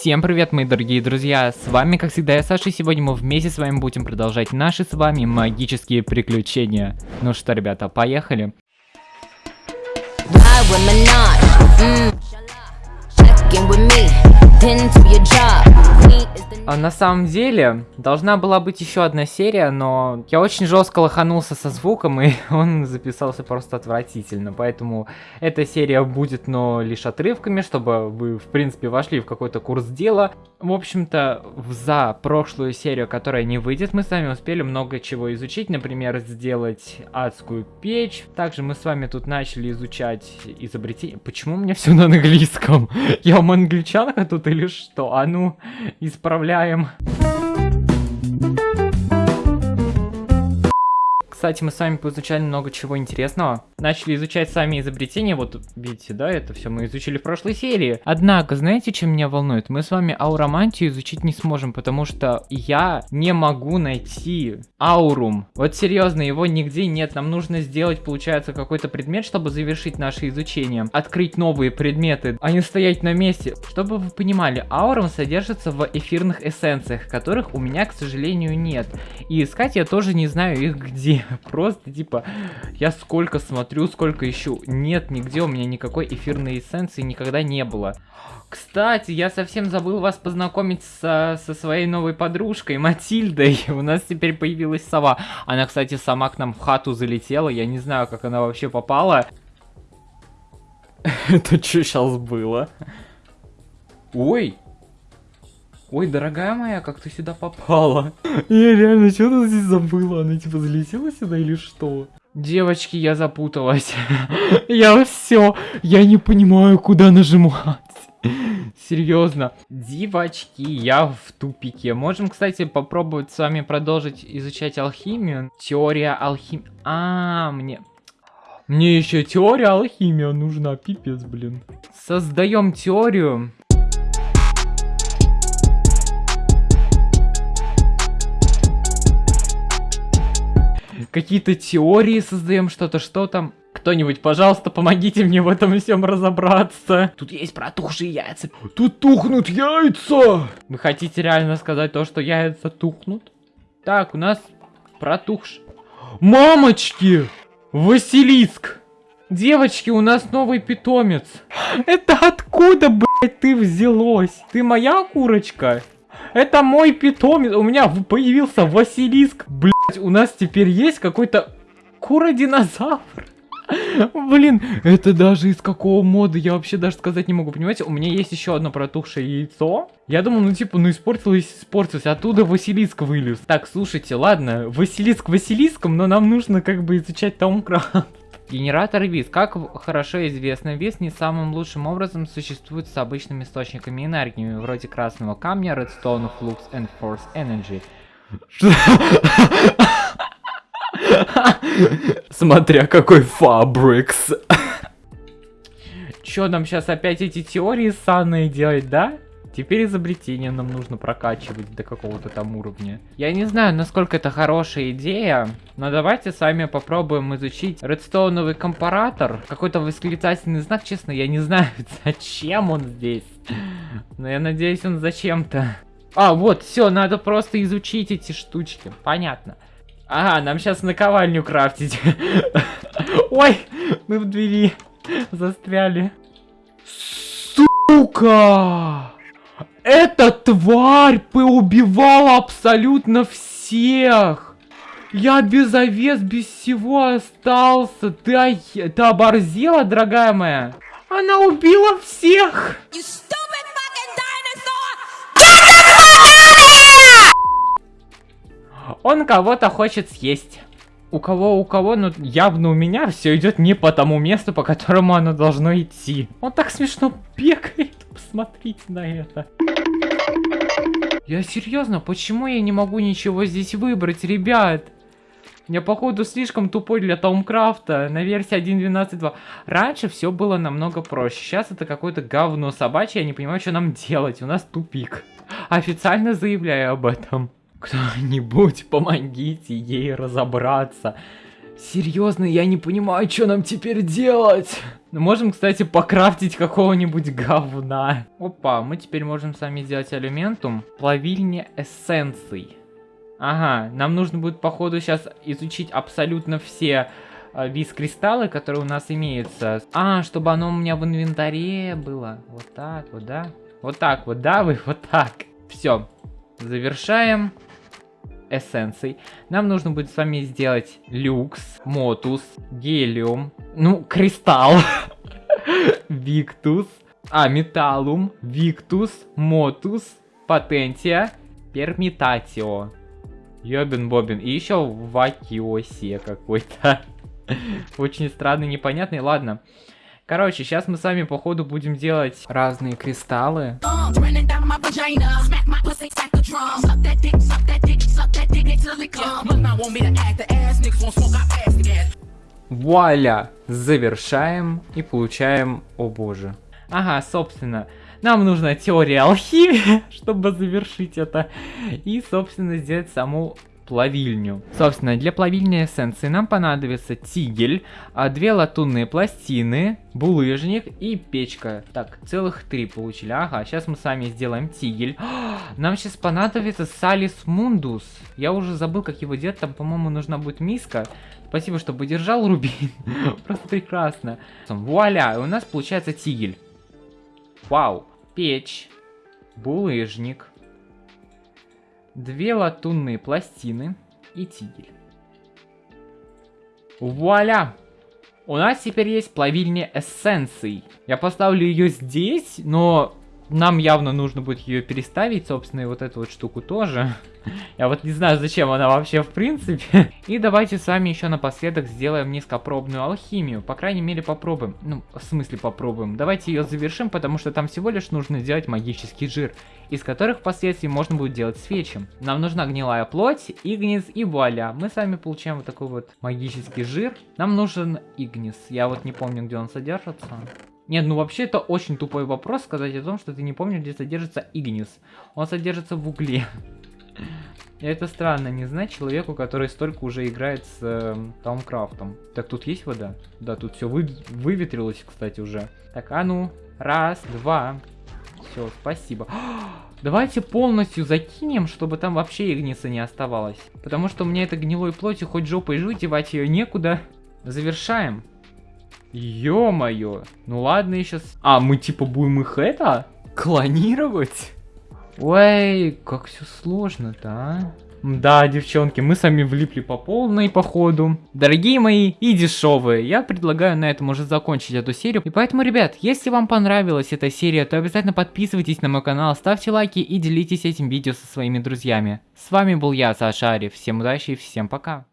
Всем привет, мои дорогие друзья, с вами, как всегда, я Саша, и сегодня мы вместе с вами будем продолжать наши с вами магические приключения. Ну что, ребята, поехали. Ride. А на самом деле, должна была быть еще одна серия, но я очень жестко лоханулся со звуком, и он записался просто отвратительно. Поэтому эта серия будет, но лишь отрывками, чтобы вы, в принципе, вошли в какой-то курс дела. В общем-то, в- за прошлую серию, которая не выйдет, мы с вами успели много чего изучить. Например, сделать адскую печь. Также мы с вами тут начали изучать изобретение. Почему у меня все на английском? Я вам англичанка тут или что? А ну, исправляем. Кстати, мы с вами поизучали много чего интересного. Начали изучать сами изобретения. Вот видите, да, это все мы изучили в прошлой серии. Однако, знаете, чем меня волнует? Мы с вами ауромантию изучить не сможем, потому что я не могу найти аурум. Вот серьезно, его нигде нет. Нам нужно сделать, получается, какой-то предмет, чтобы завершить наше изучение. Открыть новые предметы, а не стоять на месте. Чтобы вы понимали, аурум содержится в эфирных эссенциях, которых у меня, к сожалению, нет. И искать я тоже не знаю их где. Просто, типа, я сколько смотрю, сколько ищу. Нет, нигде у меня никакой эфирной эссенции никогда не было. Кстати, я совсем забыл вас познакомить со, со своей новой подружкой Матильдой. У нас теперь появилась сова. Она, кстати, сама к нам в хату залетела. Я не знаю, как она вообще попала. Это что сейчас было? Ой! Ой, дорогая моя, как ты сюда попала? Я реально что-то здесь забыла. Она типа залетела сюда или что? Девочки, я запуталась. Я все. Я не понимаю, куда нажимать. Серьезно. Девочки, я в тупике. Можем, кстати, попробовать с вами продолжить изучать алхимию. Теория алхимии. А, мне... Мне еще теория алхимия нужна, пипец, блин. Создаем теорию. Какие-то теории создаем, что-то, что там. Кто-нибудь, пожалуйста, помогите мне в этом всем разобраться. Тут есть протухшие яйца. Тут тухнут яйца! Вы хотите реально сказать то, что яйца тухнут? Так, у нас протухш... Мамочки! Василиск! Девочки, у нас новый питомец. Это откуда, блядь, ты взялось? Ты моя курочка? Это мой питомец. У меня появился Василиск. Блять, у нас теперь есть какой-то кура-динозавр. Блин, это даже из какого мода, я вообще даже сказать не могу, понимаете? У меня есть еще одно протухшее яйцо. Я думал, ну типа, ну испортилось, испортилось, оттуда Василиск вылез. Так, слушайте, ладно, Василиск Василиском, но нам нужно как бы изучать Таумкрафт. Генератор ВИС. Как хорошо известно, ВИС не самым лучшим образом существует с обычными источниками энергии, вроде красного камня, Redstone, Flux and Force Energy. Смотря какой Фабрикс. Чё нам сейчас опять эти теории санные делать, да? Теперь изобретение нам нужно прокачивать до какого-то там уровня. Я не знаю, насколько это хорошая идея, но давайте с вами попробуем изучить редстоуновый компаратор. Какой-то восклицательный знак, честно, я не знаю, зачем он здесь. Но я надеюсь, он зачем-то. А, вот, все, надо просто изучить эти штучки. Понятно. Ага, нам сейчас наковальню крафтить. Ой, мы в двери застряли. Сука! Эта тварь поубивала абсолютно всех! Я без овец, без всего остался. Ты, ты оборзела, дорогая моя? Она убила всех! Он кого-то хочет съесть. У кого, у кого, но явно у меня все идет не по тому месту, по которому оно должно идти. Он так смешно бегает. Посмотрите на это. Я серьезно, почему я не могу ничего здесь выбрать, ребят? Я, походу, слишком тупой для Таумкрафта на версии 1.12.2. Раньше все было намного проще. Сейчас это какое-то говно собачье, я не понимаю, что нам делать. У нас тупик. Официально заявляю об этом. Кто-нибудь помогите ей разобраться. Серьезно, я не понимаю, что нам теперь делать. Можем, кстати, покрафтить какого-нибудь говна. Опа, мы теперь можем сами сделать алюментум. Плавильня эссенций. Ага, нам нужно будет, походу, сейчас изучить абсолютно все э, виз-кристаллы, которые у нас имеются. А, чтобы оно у меня в инвентаре было. Вот так вот, да? Вот так вот, да, вы? Вот так. Все. Завершаем эссенций. Нам нужно будет с вами сделать люкс, мотус, гелиум, ну, кристалл, виктус, а, металлум, виктус, мотус, патентия, пермитатио. Йобин Бобин. И еще вакиосе какой-то. Очень странный, непонятный. Ладно. Короче, сейчас мы с вами по ходу будем делать разные кристаллы. Вуаля! Завершаем и получаем... О боже. Ага, собственно, нам нужна теория алхимии, чтобы завершить это. И, собственно, сделать саму плавильню. Собственно, для плавильни эссенции нам понадобится тигель, а, две латунные пластины, булыжник и печка. Так, целых три получили. Ага, сейчас мы сами сделаем тигель. Нам сейчас понадобится салис мундус. Я уже забыл, как его делать. Там, по-моему, нужна будет миска. Спасибо, что поддержал, Рубин. Просто прекрасно. Вуаля, у нас получается тигель. Вау. Печь. Булыжник. Две латунные пластины и тигель. Вуаля! У нас теперь есть плавильня эссенций. Я поставлю ее здесь, но нам явно нужно будет ее переставить, собственно, и вот эту вот штуку тоже. Я вот не знаю, зачем она вообще в принципе. И давайте с вами еще напоследок сделаем низкопробную алхимию. По крайней мере попробуем. Ну, в смысле попробуем. Давайте ее завершим, потому что там всего лишь нужно сделать магический жир, из которых впоследствии можно будет делать свечи. Нам нужна гнилая плоть, игнис и вуаля. Мы с вами получаем вот такой вот магический жир. Нам нужен игнис. Я вот не помню, где он содержится. Нет, ну вообще это очень тупой вопрос сказать о том, что ты не помнишь, где содержится игнис. Он содержится в угле. Это странно, не знать человеку, который столько уже играет с э, Таумкрафтом. Так, тут есть вода? Да, тут все вы, выветрилось, кстати, уже. Так, а ну, раз, два. Все, спасибо. Давайте полностью закинем, чтобы там вообще игниса не оставалось. Потому что у меня это гнилой плоти, хоть жопой жуть, девать ее некуда. Завершаем. Ё-моё. Ну ладно, я сейчас... А, мы типа будем их это? Клонировать? Ой, как все сложно-то, а? Да, девчонки, мы сами влипли по полной походу. Дорогие мои и дешевые, я предлагаю на этом уже закончить эту серию. И поэтому, ребят, если вам понравилась эта серия, то обязательно подписывайтесь на мой канал, ставьте лайки и делитесь этим видео со своими друзьями. С вами был я, Саша Ариф. Всем удачи и всем пока.